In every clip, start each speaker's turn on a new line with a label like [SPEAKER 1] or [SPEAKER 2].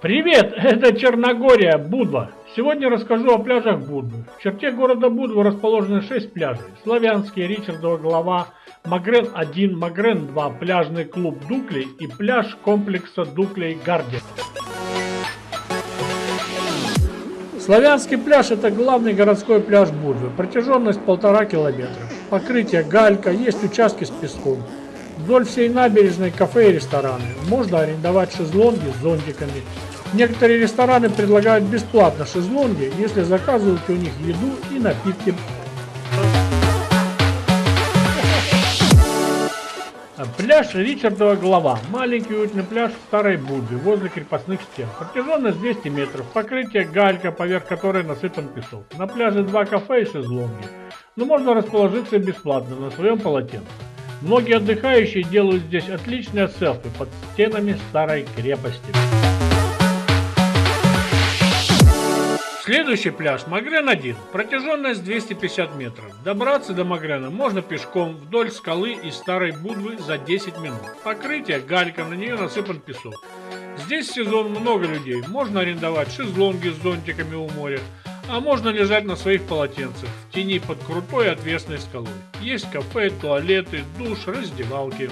[SPEAKER 1] Привет, это Черногория, Будва. Сегодня расскажу о пляжах Будвы. В черте города Будва расположены 6 пляжей. Славянский, Ричардова голова, Магрен-1, Магрен-2, пляжный клуб Дуклей и пляж комплекса Дуклей Гарден. Славянский пляж это главный городской пляж Будвы. Протяженность полтора километра. Покрытие галька, есть участки с песком. Вдоль всей набережной кафе и рестораны. Можно арендовать шезлонги с зонтиками. Некоторые рестораны предлагают бесплатно шезлонги, если заказываете у них еду и напитки. Пляж Ричардова Глава. Маленький уютный пляж в Старой Будве, возле крепостных стен. Протяженность 200 метров. Покрытие галька, поверх которой насыпан песок. На пляже два кафе и шезлонги. Но можно расположиться бесплатно на своем полотенце. Многие отдыхающие делают здесь отличные селфи под стенами старой крепости. Следующий пляж Магрен-1. Протяженность 250 метров. Добраться до Магрена можно пешком вдоль скалы и старой Будвы за 10 минут. Покрытие галька, на нее насыпан песок. Здесь сезон много людей. Можно арендовать шезлонги с зонтиками у моря. А можно лежать на своих полотенцах в тени под крутой отвесной скалой. Есть кафе, туалеты, душ, раздевалки.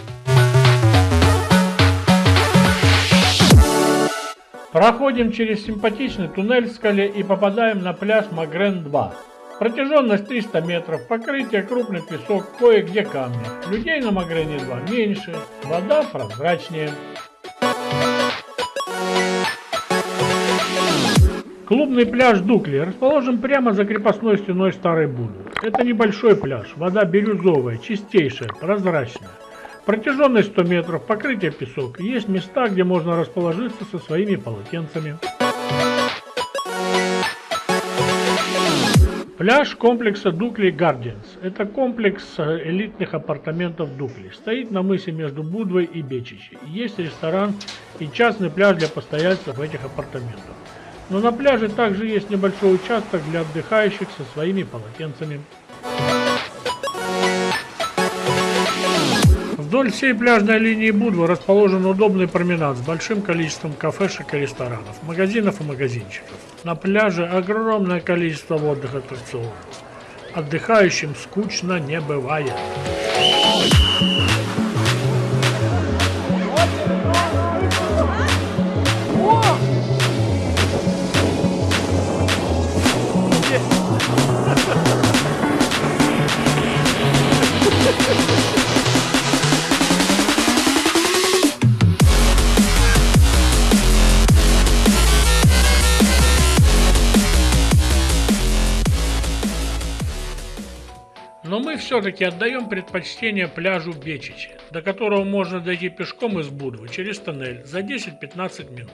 [SPEAKER 1] Проходим через симпатичный туннель в скале и попадаем на пляж Магрен-2. Протяженность 300 метров, покрытие крупный песок, кое-где камни. Людей на Магрене 2 меньше, вода прозрачнее. Клубный пляж Дукли расположен прямо за крепостной стеной Старой Буды. Это небольшой пляж, вода бирюзовая, чистейшая, прозрачная. Протяженность 100 метров, покрытие песок. Есть места, где можно расположиться со своими полотенцами. Пляж комплекса Дукли Гардианс. Это комплекс э, элитных апартаментов Дукли. Стоит на мысе между Будвой и Бечичи. Есть ресторан и частный пляж для постояльцев этих апартаментов. Но на пляже также есть небольшой участок для отдыхающих со своими полотенцами. Вдоль всей пляжной линии Будвы расположен удобный променад с большим количеством кафешек и ресторанов, магазинов и магазинчиков. На пляже огромное количество водных аттракционов. Отдыхающим скучно не бывает. Мы все-таки отдаем предпочтение пляжу Бечичи, до которого можно дойти пешком из Будвы через тоннель за 10-15 минут.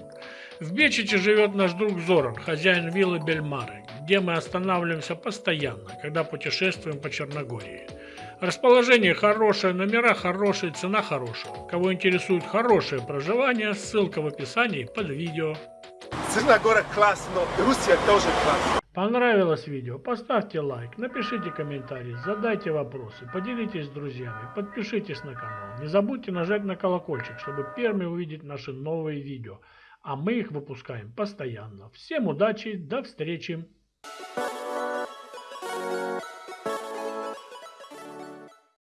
[SPEAKER 1] В Бечичи живет наш друг Зоран, хозяин виллы Бельмары, где мы останавливаемся постоянно, когда путешествуем по Черногории. Расположение хорошее, номера хорошие, цена хорошая. Кого интересует хорошее проживание, ссылка в описании под видео.
[SPEAKER 2] Черногория классно, Руссия тоже классно.
[SPEAKER 1] Понравилось видео? Поставьте лайк, напишите комментарий, задайте вопросы, поделитесь с друзьями, подпишитесь на канал. Не забудьте нажать на колокольчик, чтобы первыми увидеть наши новые видео. А мы их выпускаем постоянно. Всем удачи, до встречи!